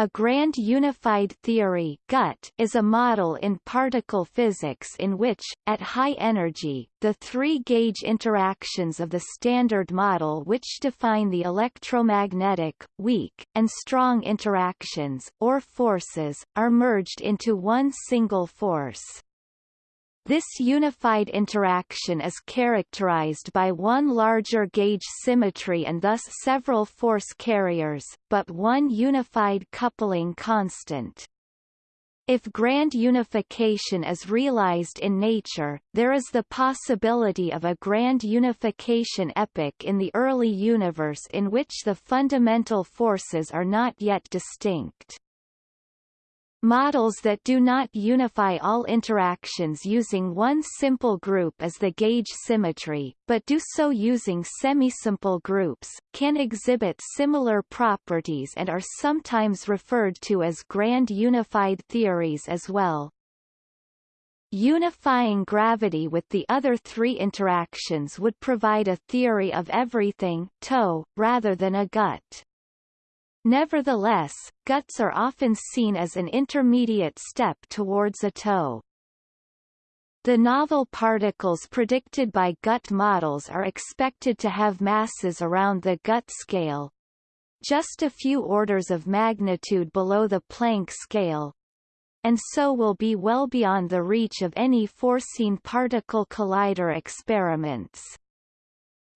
A grand unified theory GUT is a model in particle physics in which, at high energy, the three-gauge interactions of the Standard Model which define the electromagnetic, weak, and strong interactions, or forces, are merged into one single force. This unified interaction is characterized by one larger gauge symmetry and thus several force carriers, but one unified coupling constant. If grand unification is realized in nature, there is the possibility of a grand unification epoch in the early universe in which the fundamental forces are not yet distinct. Models that do not unify all interactions using one simple group as the gauge symmetry, but do so using semisimple groups, can exhibit similar properties and are sometimes referred to as grand unified theories as well. Unifying gravity with the other three interactions would provide a theory of everything TOE, rather than a GUT. Nevertheless, guts are often seen as an intermediate step towards a TOE. The novel particles predicted by gut models are expected to have masses around the gut scale, just a few orders of magnitude below the Planck scale, and so will be well beyond the reach of any foreseen particle collider experiments.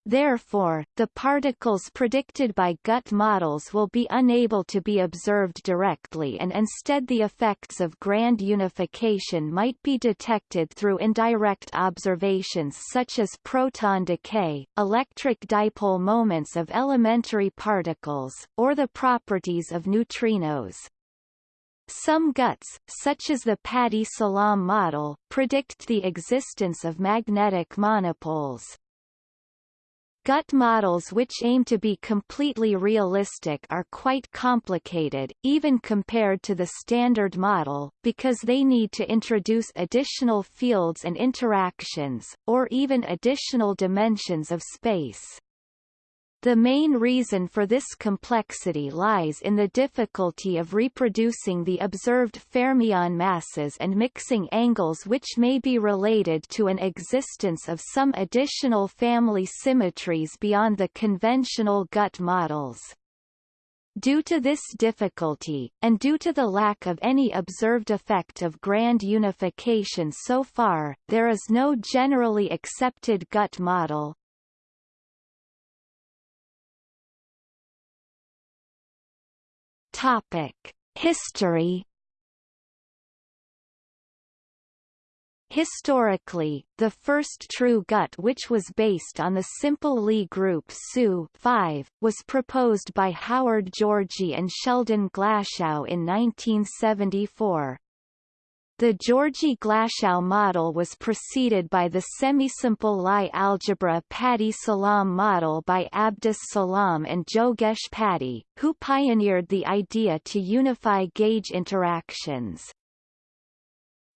Therefore, the particles predicted by gut models will be unable to be observed directly and instead the effects of grand unification might be detected through indirect observations such as proton decay, electric dipole moments of elementary particles, or the properties of neutrinos. Some guts, such as the Pati-Salam model, predict the existence of magnetic monopoles. Gut models which aim to be completely realistic are quite complicated, even compared to the standard model, because they need to introduce additional fields and interactions, or even additional dimensions of space. The main reason for this complexity lies in the difficulty of reproducing the observed fermion masses and mixing angles which may be related to an existence of some additional family symmetries beyond the conventional gut models. Due to this difficulty, and due to the lack of any observed effect of grand unification so far, there is no generally accepted gut model. Topic: History. Historically, the first true gut which was based on the simple Lie group SU 5, was proposed by Howard Georgi and Sheldon Glashow in 1974. The Georgi-Glashow model was preceded by the semisimple Lie algebra Pati-Salam model by Abdus Salam and Jogesh Pati, who pioneered the idea to unify gauge interactions.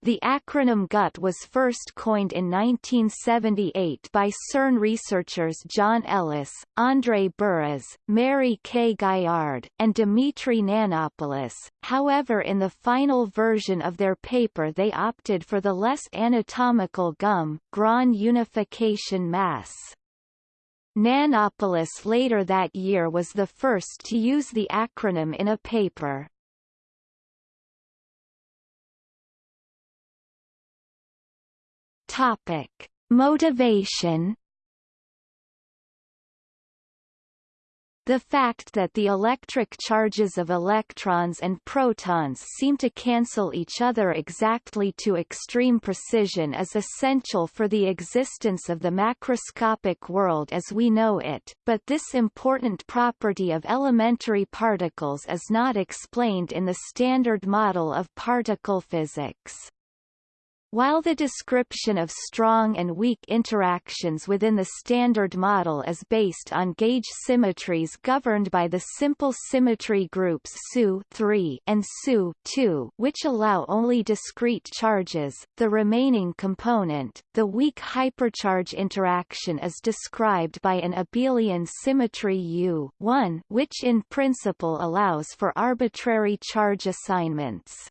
The acronym GUT was first coined in 1978 by CERN researchers John Ellis, André Buras, Mary K. Gaillard, and Dimitri Nanopoulos, however in the final version of their paper they opted for the less anatomical GUM Grand unification mass. Nanopoulos later that year was the first to use the acronym in a paper. Topic: Motivation The fact that the electric charges of electrons and protons seem to cancel each other exactly to extreme precision is essential for the existence of the macroscopic world as we know it, but this important property of elementary particles is not explained in the standard model of particle physics. While the description of strong and weak interactions within the Standard Model is based on gauge symmetries governed by the simple symmetry groups SU and SU which allow only discrete charges, the remaining component, the weak hypercharge interaction is described by an abelian symmetry U which in principle allows for arbitrary charge assignments.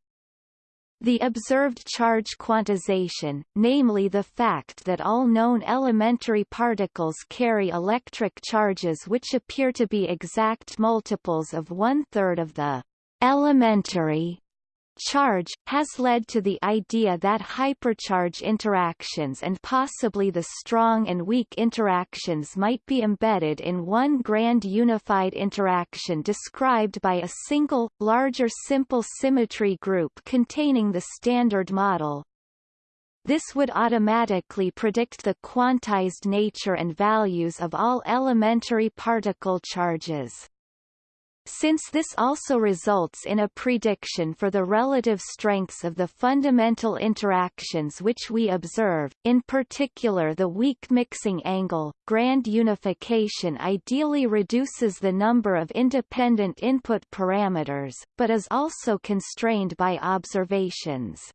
The observed charge quantization, namely the fact that all known elementary particles carry electric charges which appear to be exact multiples of one-third of the elementary charge, has led to the idea that hypercharge interactions and possibly the strong and weak interactions might be embedded in one grand unified interaction described by a single, larger simple symmetry group containing the Standard Model. This would automatically predict the quantized nature and values of all elementary particle charges. Since this also results in a prediction for the relative strengths of the fundamental interactions which we observe, in particular the weak mixing angle, grand unification ideally reduces the number of independent input parameters, but is also constrained by observations.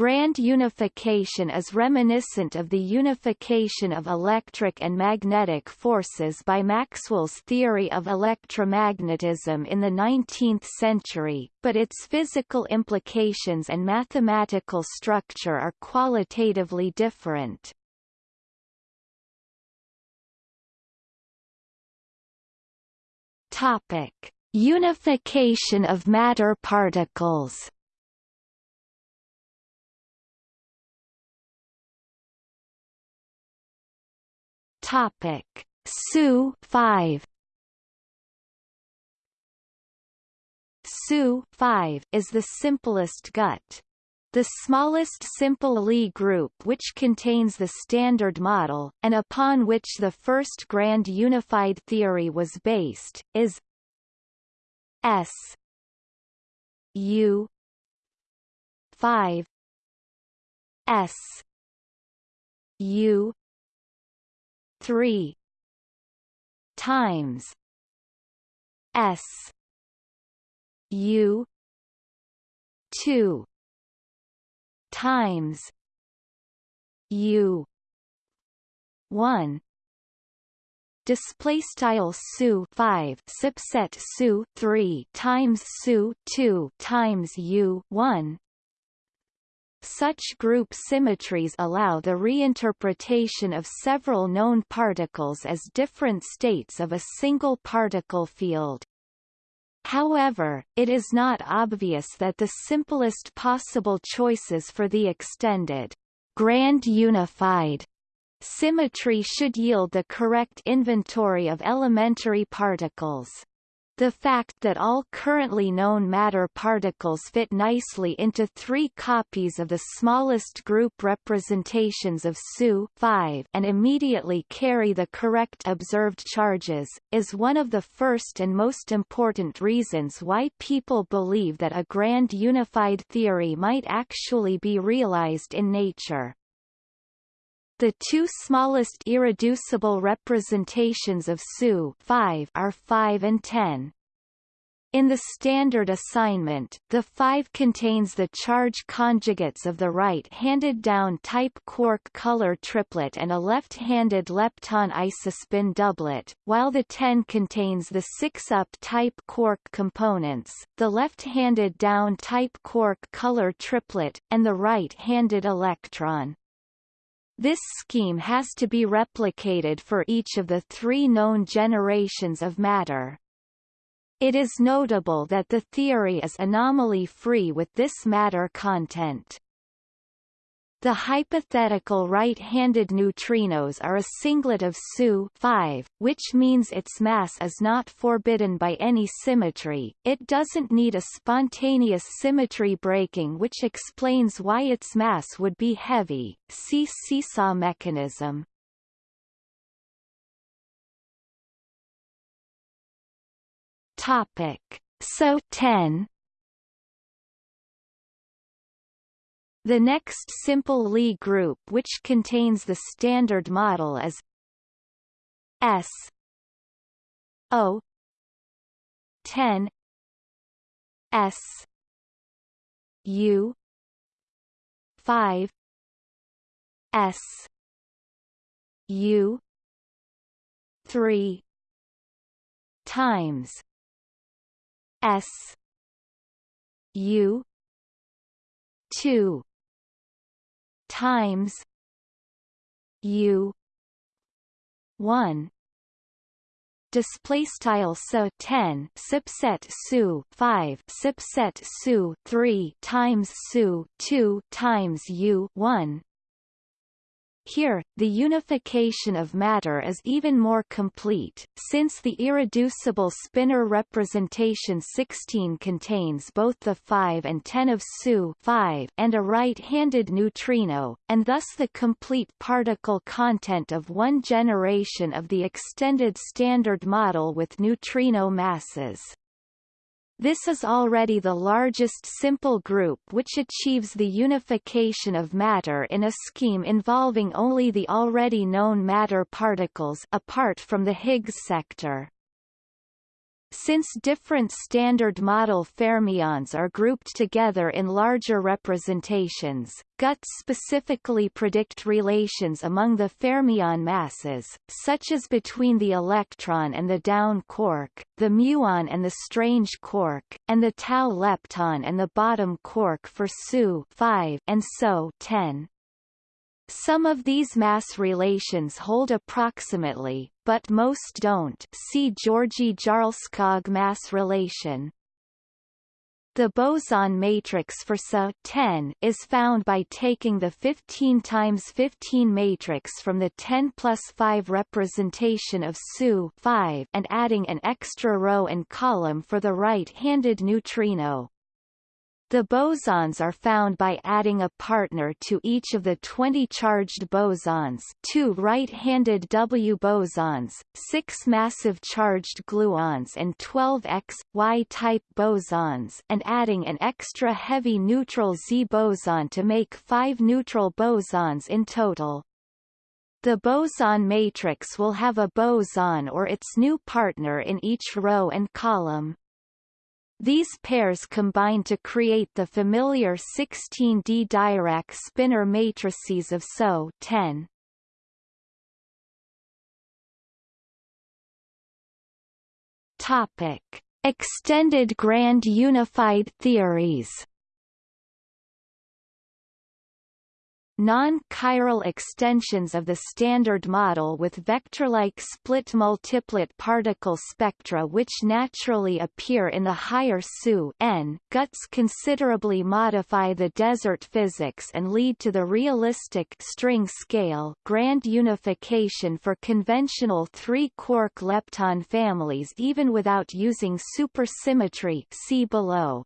Grand unification is reminiscent of the unification of electric and magnetic forces by Maxwell's theory of electromagnetism in the 19th century, but its physical implications and mathematical structure are qualitatively different. Topic: Unification of matter particles. Topic: SU 5 SU 5 is the simplest gut. The smallest simple Lie group which contains the Standard Model, and upon which the first grand unified theory was based, is S U 5 S U 3 times S U 2 times U 1 display style su 5 subset su 3 times su 2 times u 1 such group symmetries allow the reinterpretation of several known particles as different states of a single particle field. However, it is not obvious that the simplest possible choices for the extended grand unified symmetry should yield the correct inventory of elementary particles. The fact that all currently known matter particles fit nicely into three copies of the smallest group representations of SU and immediately carry the correct observed charges, is one of the first and most important reasons why people believe that a grand unified theory might actually be realized in nature. The two smallest irreducible representations of SU 5 are 5 and 10. In the standard assignment, the 5 contains the charge conjugates of the right-handed down-type quark color triplet and a left-handed lepton isospin doublet, while the 10 contains the 6-up type quark components, the left-handed down-type quark color triplet, and the right-handed electron. This scheme has to be replicated for each of the three known generations of matter. It is notable that the theory is anomaly-free with this matter content. The hypothetical right-handed neutrinos are a singlet of SU 5, which means its mass is not forbidden by any symmetry. It doesn't need a spontaneous symmetry breaking which explains why its mass would be heavy. See seesaw mechanism. Topic. SO 10 The next simple Lie group which contains the standard model is S O 10 S U 5 S U 3 times S U 2 times U one. Display style so 10 subset su 5 subset su 3 times su 2 times u 1 here, the unification of matter is even more complete, since the irreducible spinor representation 16 contains both the 5 and 10 of SU 5 and a right-handed neutrino, and thus the complete particle content of one generation of the extended Standard Model with neutrino masses. This is already the largest simple group which achieves the unification of matter in a scheme involving only the already known matter particles apart from the Higgs sector. Since different Standard Model fermions are grouped together in larger representations, GUTS specifically predict relations among the fermion masses, such as between the electron and the down quark, the muon and the strange quark, and the tau lepton and the bottom quark for SU 5 and so 10. Some of these mass relations hold approximately, but most don't see Georgi Jarlskog mass relation. The boson matrix for 10 is found by taking the 15 times 15 matrix from the 10 plus 5 representation of SU 5 and adding an extra row and column for the right-handed neutrino. The bosons are found by adding a partner to each of the 20 charged bosons two right-handed W bosons, six massive charged gluons and 12 X, Y-type bosons and adding an extra heavy neutral Z boson to make five neutral bosons in total. The boson matrix will have a boson or its new partner in each row and column. These pairs combine to create the familiar 16D Dirac spinor matrices of SO 10. Topic: Extended grand unified theories. Non-chiral extensions of the Standard Model with vector-like split-multiplet particle spectra which naturally appear in the higher SU n guts considerably modify the desert physics and lead to the realistic string scale grand unification for conventional three-quark lepton families even without using supersymmetry see below.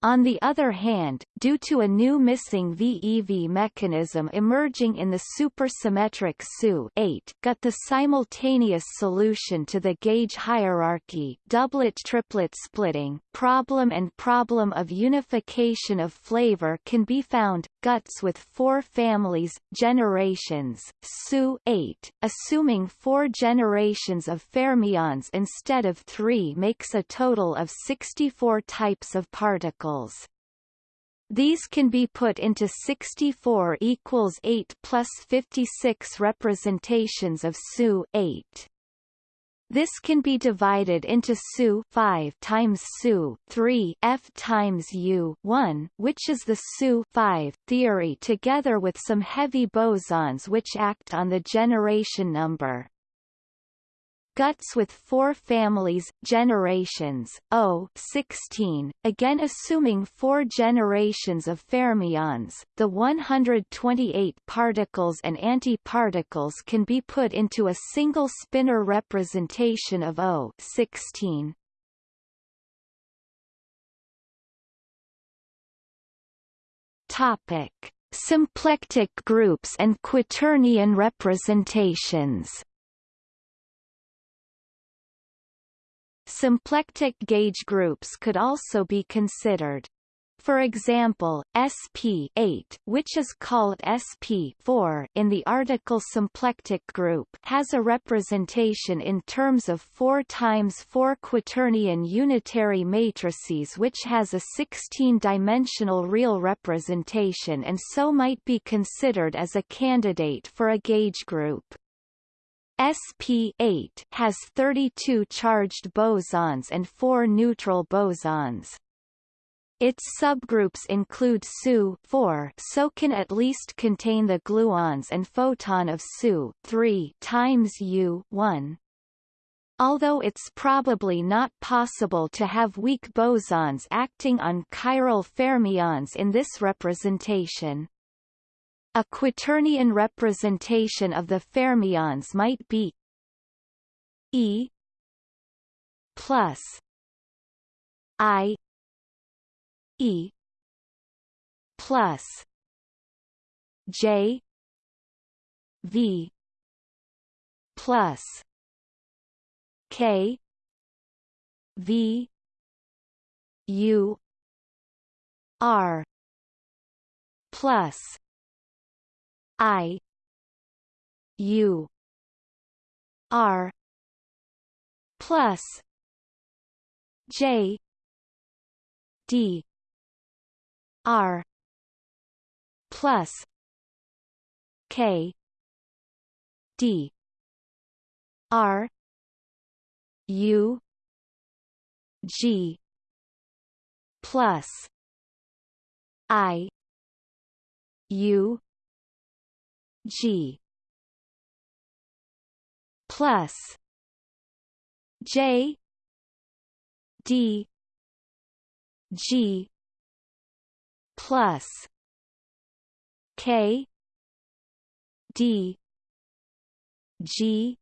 On the other hand, due to a new missing VEV mechanism emerging in the supersymmetric SU-8 GUT the simultaneous solution to the gauge hierarchy doublet-triplet splitting problem and problem of unification of flavor can be found, guts with four families, generations, SU-8, assuming four generations of fermions instead of three makes a total of 64 types of particles particles. These can be put into 64 equals 8 plus 56 representations of SU 8. This can be divided into SU 5 times SU 3 F times U 1, which is the SU 5 theory together with some heavy bosons which act on the generation number. Guts with four families generations, O 16, again assuming four generations of fermions, the 128 particles and antiparticles can be put into a single spinor representation of O 16. Topic: Symplectic groups and quaternion representations Symplectic gauge groups could also be considered. For example, sp8 which is called sp4 in the article symplectic group has a representation in terms of 4 times 4 quaternion unitary matrices which has a 16-dimensional real representation and so might be considered as a candidate for a gauge group. Sp8 has 32 charged bosons and 4 neutral bosons. Its subgroups include SU 4 so can at least contain the gluons and photon of SU 3 times U 1. Although it's probably not possible to have weak bosons acting on chiral fermions in this representation. A quaternion representation of the fermions might be E plus I E plus J V plus K V U R plus I U R plus J D R plus K D R U G plus I U G. Plus. J. D. G. Plus. K. D. G.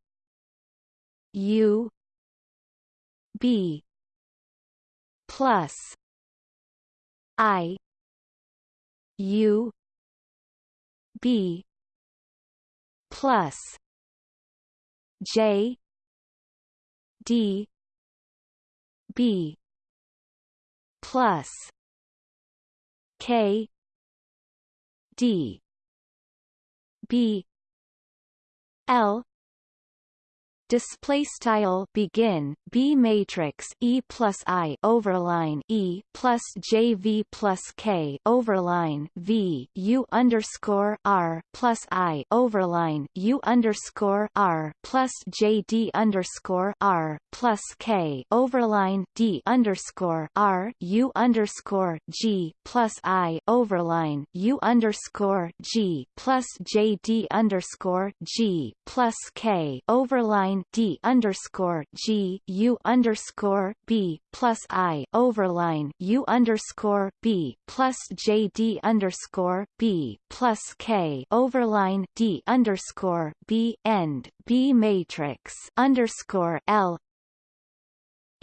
U. B. Plus. I. U. B plus J D B plus K D B L display style begin b matrix e plus i overline e plus j v plus k overline v u underscore r plus i overline u underscore r plus j d underscore r plus k overline d underscore r u underscore g plus i overline u underscore g plus j d underscore g plus k overline overline D underscore G U underscore B plus I overline U underscore B plus J D underscore B plus K overline D underscore B end B matrix underscore L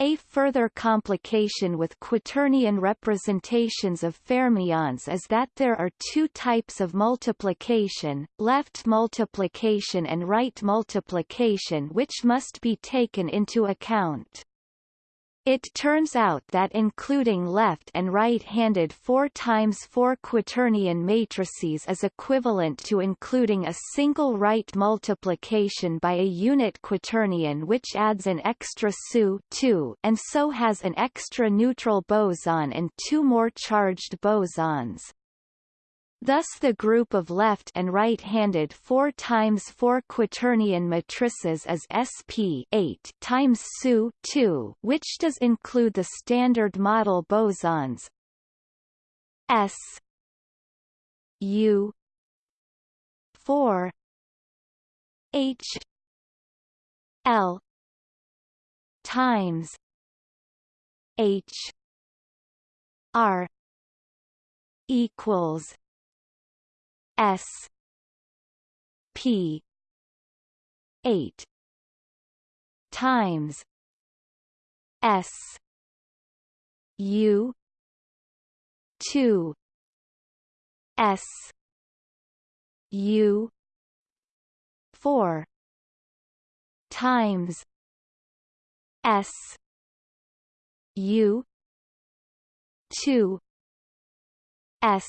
a further complication with quaternion representations of fermions is that there are two types of multiplication, left multiplication and right multiplication which must be taken into account. It turns out that including left and right-handed 4 times 4 quaternion matrices is equivalent to including a single right multiplication by a unit quaternion which adds an extra SU 2 and so has an extra neutral boson and two more charged bosons. Thus the group of left and right-handed 4 times 4 quaternion matrices is sp 8 times SU 2, which does include the standard model bosons. S U 4 H L times H R equals S P eight times S U two S U four times S U two S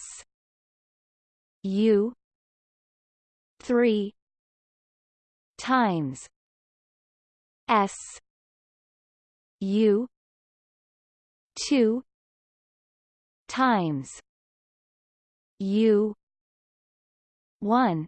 U three times S U two times U one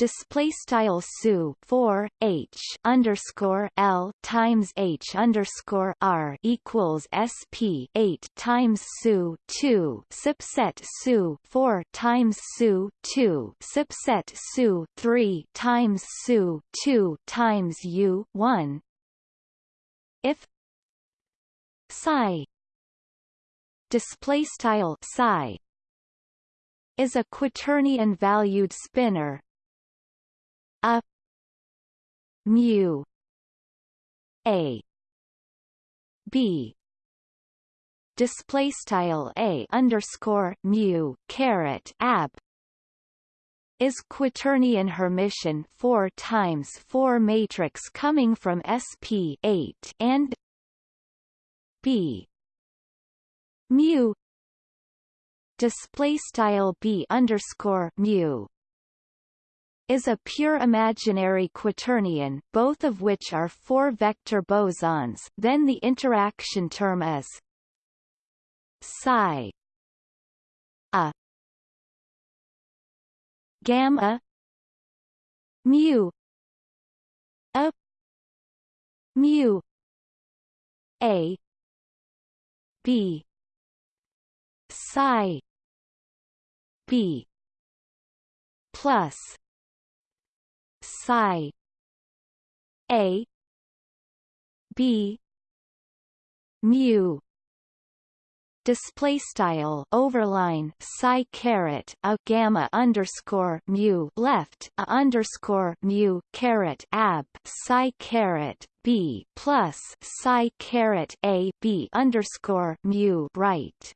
display style su 4 h underscore l times h underscore r equals sp 8 times su 2 subset su 4 times su 2 subset su 3 times su 2 times u 1 if psi display style psi is a quaternion valued spinor a mu a b. Display style a underscore mu caret ab is quaternion Hermitian 4 times 4 matrix coming from SP 8 and B. Mu. Display style B underscore mu is a pure imaginary quaternion, both of which are four-vector bosons then the interaction term is psi a gamma mu a mu a b psi b plus psi. A. B. Mu. Display style overline psi caret a gamma underscore mu left a underscore mu caret ab psi caret b plus psi caret a b underscore mu right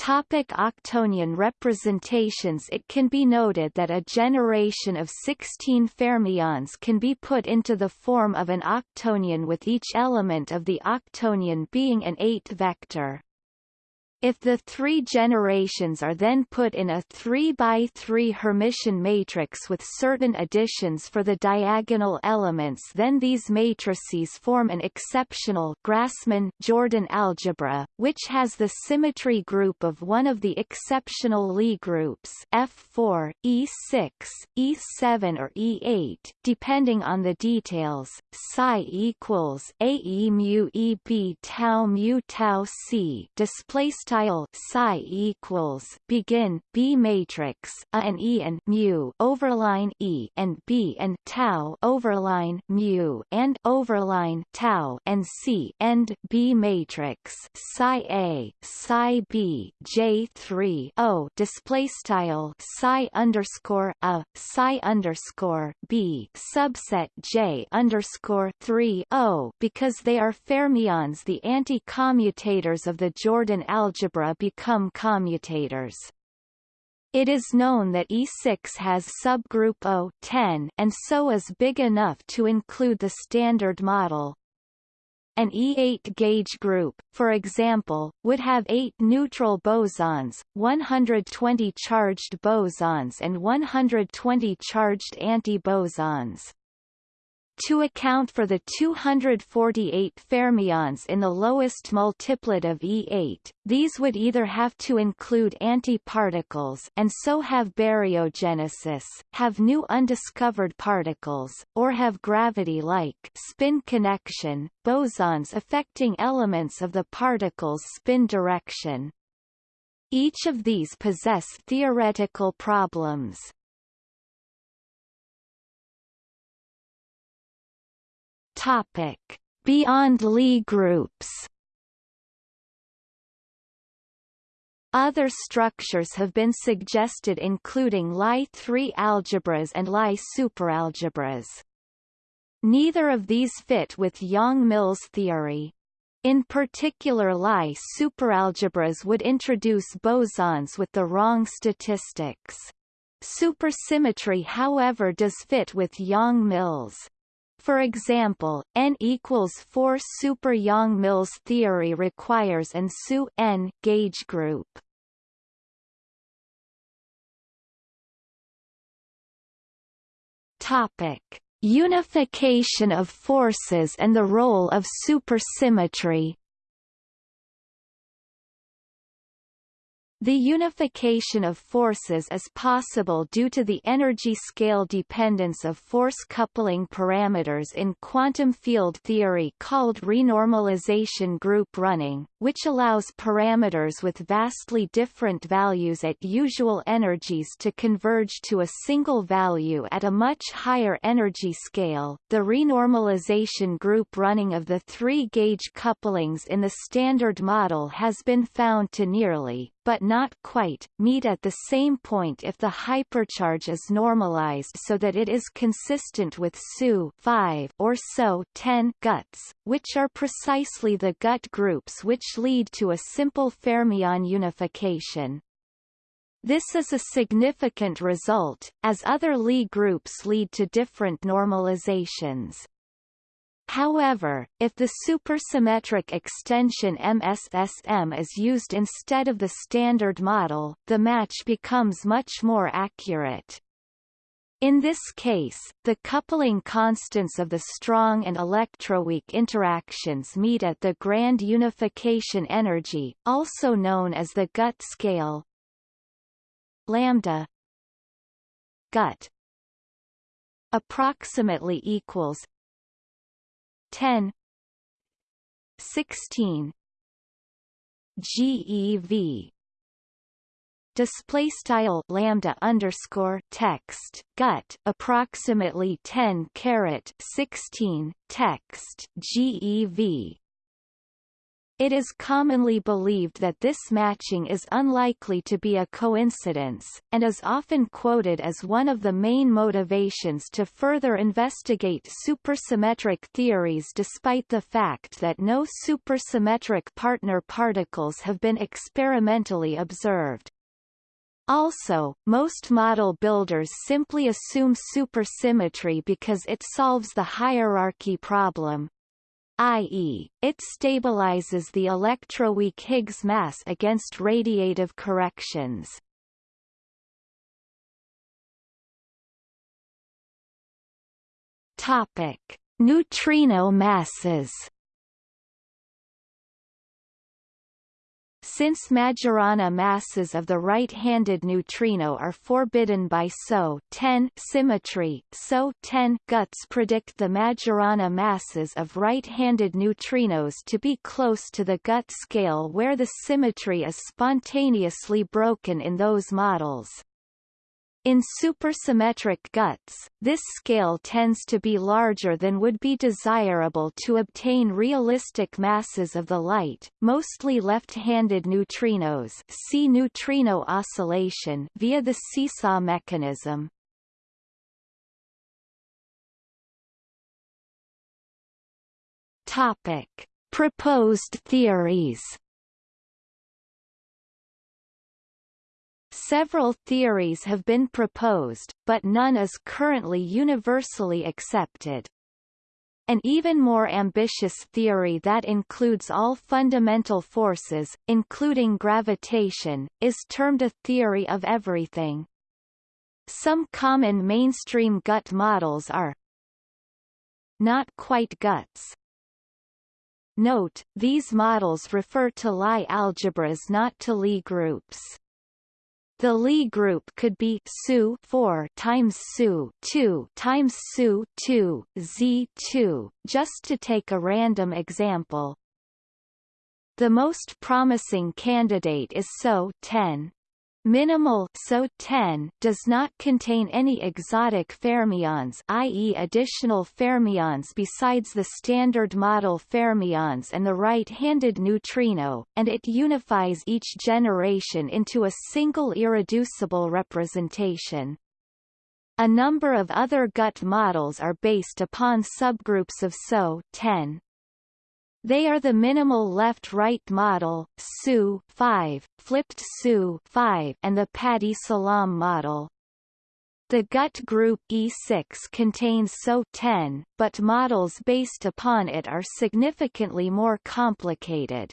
Topic octonion representations It can be noted that a generation of 16 fermions can be put into the form of an octonion with each element of the octonion being an 8-vector. If the three generations are then put in a 3 by 3 Hermitian matrix with certain additions for the diagonal elements then these matrices form an exceptional Grassmann-Jordan algebra, which has the symmetry group of one of the exceptional Lie groups F4, E6, E7 or E8, depending on the details. Psi equals AE mu E B tau mu tau C display style psi equals begin B matrix a and E and mu overline E and B and tau overline mu and overline tau and C end B matrix psi A psi B J three O display style psi underscore a psi underscore B subset J underscore three O because they are fermions the anti-commutators of the Jordan algebra algebra become commutators. It is known that E6 has subgroup O10 and so is big enough to include the Standard Model. An E8 gauge group, for example, would have 8 neutral bosons, 120 charged bosons and 120 charged antibosons. To account for the 248 fermions in the lowest multiplet of E8, these would either have to include antiparticles and so have baryogenesis, have new undiscovered particles, or have gravity-like spin connection, bosons affecting elements of the particle's spin direction. Each of these possess theoretical problems. Topic: Beyond Lie groups. Other structures have been suggested including Lie3 algebras and Lie superalgebras. Neither of these fit with Yang-Mills theory. In particular Lie superalgebras would introduce bosons with the wrong statistics. Supersymmetry however does fit with Yang-Mills. For example, N equals 4 super Yang-Mills theory requires an SU N gauge group. Topic: Unification of forces and the role of supersymmetry. The unification of forces is possible due to the energy scale dependence of force coupling parameters in quantum field theory called renormalization group running, which allows parameters with vastly different values at usual energies to converge to a single value at a much higher energy scale. The renormalization group running of the three gauge couplings in the Standard Model has been found to nearly, but not quite, meet at the same point if the hypercharge is normalized so that it is consistent with SU 5 or SO 10 guts, which are precisely the gut groups which lead to a simple fermion unification. This is a significant result, as other Lie groups lead to different normalizations. However, if the supersymmetric extension MSSM is used instead of the standard model, the match becomes much more accurate. In this case, the coupling constants of the strong and electroweak interactions meet at the grand unification energy, also known as the gut scale lambda gut approximately equals 10 16 GeV display style lambda underscore text gut approximately 10 caret 16 text GeV it is commonly believed that this matching is unlikely to be a coincidence, and is often quoted as one of the main motivations to further investigate supersymmetric theories despite the fact that no supersymmetric partner particles have been experimentally observed. Also, most model builders simply assume supersymmetry because it solves the hierarchy problem, i.e., it stabilizes the electroweak Higgs mass against radiative corrections. Topic: Neutrino masses. Since Majorana masses of the right-handed neutrino are forbidden by SO 10 symmetry, SO 10 guts predict the Majorana masses of right-handed neutrinos to be close to the gut scale where the symmetry is spontaneously broken in those models. In supersymmetric guts, this scale tends to be larger than would be desirable to obtain realistic masses of the light, mostly left-handed neutrinos see neutrino oscillation via the seesaw mechanism. Topic. Proposed theories Several theories have been proposed, but none is currently universally accepted. An even more ambitious theory that includes all fundamental forces, including gravitation, is termed a theory of everything. Some common mainstream gut models are not quite guts. Note, these models refer to Lie algebras not to Lie groups. The Lie group could be SU 4 times SU 2 times SU 2 Z2, just to take a random example. The most promising candidate is SO 10. Minimal SO 10 does not contain any exotic fermions i.e. additional fermions besides the standard model fermions and the right-handed neutrino, and it unifies each generation into a single irreducible representation. A number of other gut models are based upon subgroups of SO 10. They are the minimal left-right model, SU 5, flipped SU 5, and the Pati-Salam model. The gut group E6 contains SO10, but models based upon it are significantly more complicated.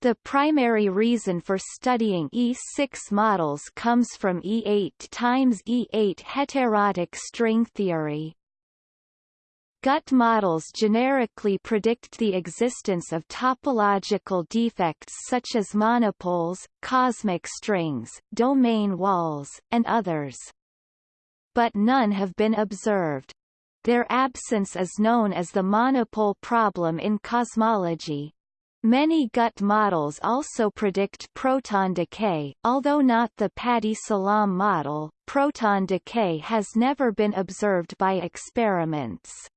The primary reason for studying E6 models comes from E8 times E8 heterotic string theory. Gut models generically predict the existence of topological defects such as monopoles, cosmic strings, domain walls, and others but none have been observed. Their absence is known as the monopole problem in cosmology. Many gut models also predict proton decay, although not the Pati-Salam model, proton decay has never been observed by experiments.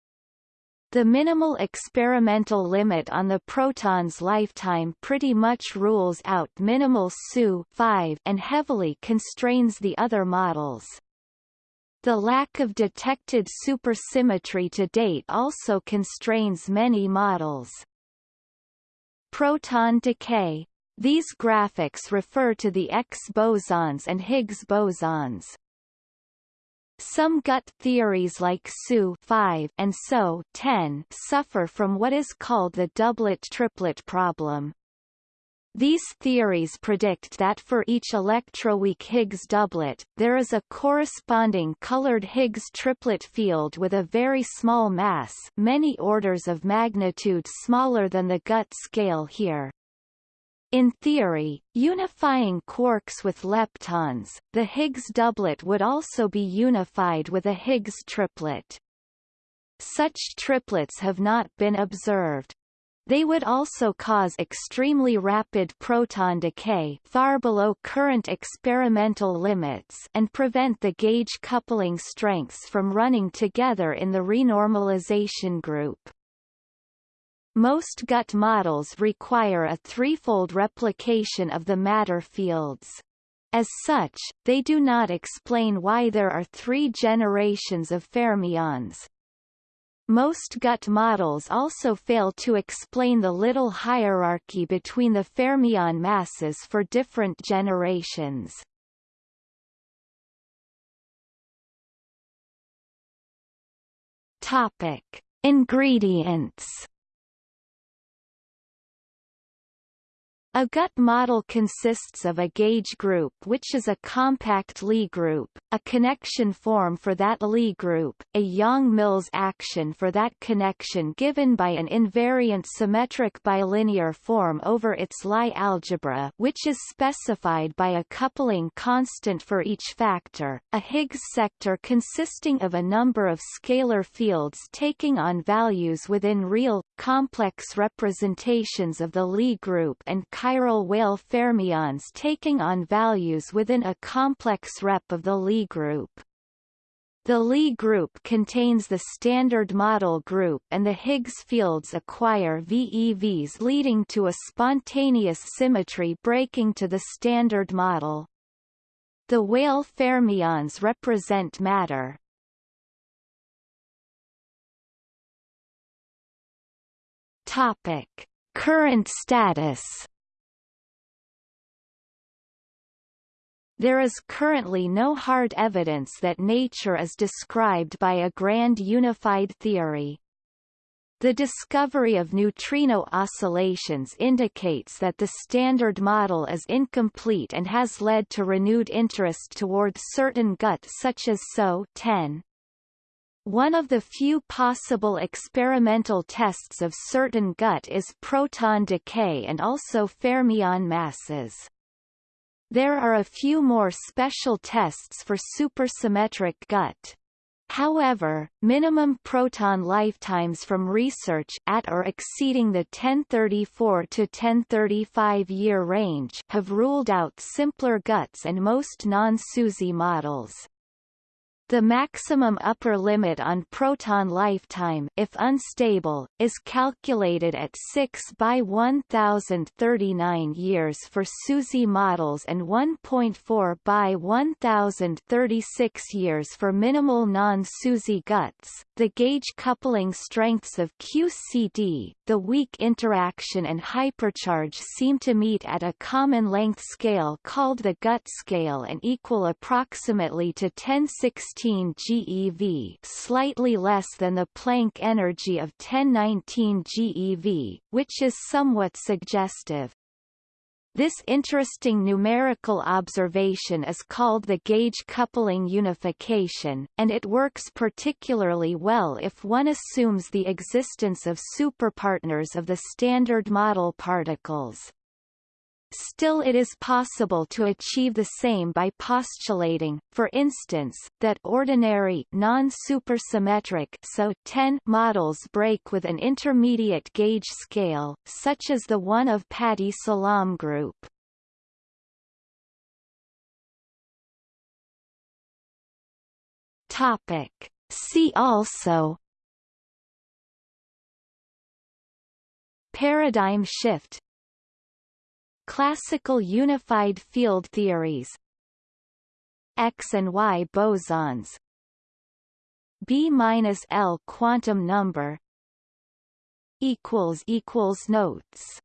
The minimal experimental limit on the proton's lifetime pretty much rules out minimal SU and heavily constrains the other models. The lack of detected supersymmetry to date also constrains many models. Proton decay. These graphics refer to the X bosons and Higgs bosons. Some GUT theories like SU 5 and SO 10 suffer from what is called the doublet-triplet problem. These theories predict that for each electroweak Higgs doublet, there is a corresponding colored Higgs triplet field with a very small mass many orders of magnitude smaller than the GUT scale here. In theory, unifying quarks with leptons, the Higgs doublet would also be unified with a Higgs triplet. Such triplets have not been observed. They would also cause extremely rapid proton decay far below current experimental limits and prevent the gauge coupling strengths from running together in the renormalization group. Most GUT models require a threefold replication of the matter fields. As such, they do not explain why there are three generations of fermions, most GUT models also fail to explain the little hierarchy between the fermion masses for different generations. Topic: Ingredients A GUT model consists of a gauge group which is a compact Lie group, a connection form for that Lie group, a Yang-Mills action for that connection given by an invariant symmetric bilinear form over its Lie algebra which is specified by a coupling constant for each factor, a Higgs sector consisting of a number of scalar fields taking on values within real, complex representations of the Lie group and chiral Weyl fermions taking on values within a complex rep of the Lie group. The Lie group contains the standard model group and the Higgs fields acquire VEVs leading to a spontaneous symmetry breaking to the standard model. The Weyl fermions represent matter. Topic: Current status There is currently no hard evidence that nature is described by a grand unified theory. The discovery of neutrino oscillations indicates that the Standard Model is incomplete and has led to renewed interest toward certain GUT such as SO 10. One of the few possible experimental tests of certain GUT is proton decay and also fermion masses. There are a few more special tests for supersymmetric GUT. However, minimum proton lifetimes from research at or exceeding the 1034 to 1035 year range have ruled out simpler GUTs and most non-SUSY models. The maximum upper limit on proton lifetime if unstable, is calculated at 6 by 1039 years for SUSY models and 1.4 by 1036 years for minimal non-SUSY GUTs. The gauge coupling strengths of QCD, the weak interaction and hypercharge seem to meet at a common length scale called the GUT scale and equal approximately to 1016 GeV slightly less than the Planck energy of 1019 GeV, which is somewhat suggestive. This interesting numerical observation is called the gauge coupling unification, and it works particularly well if one assumes the existence of superpartners of the standard model particles. Still it is possible to achieve the same by postulating, for instance, that ordinary non-supersymmetric SO 10 models break with an intermediate gauge scale, such as the one of Pati-Salam group. Topic. See also Paradigm shift Classical unified field theories. X and Y bosons. B-L quantum number. Equals equals notes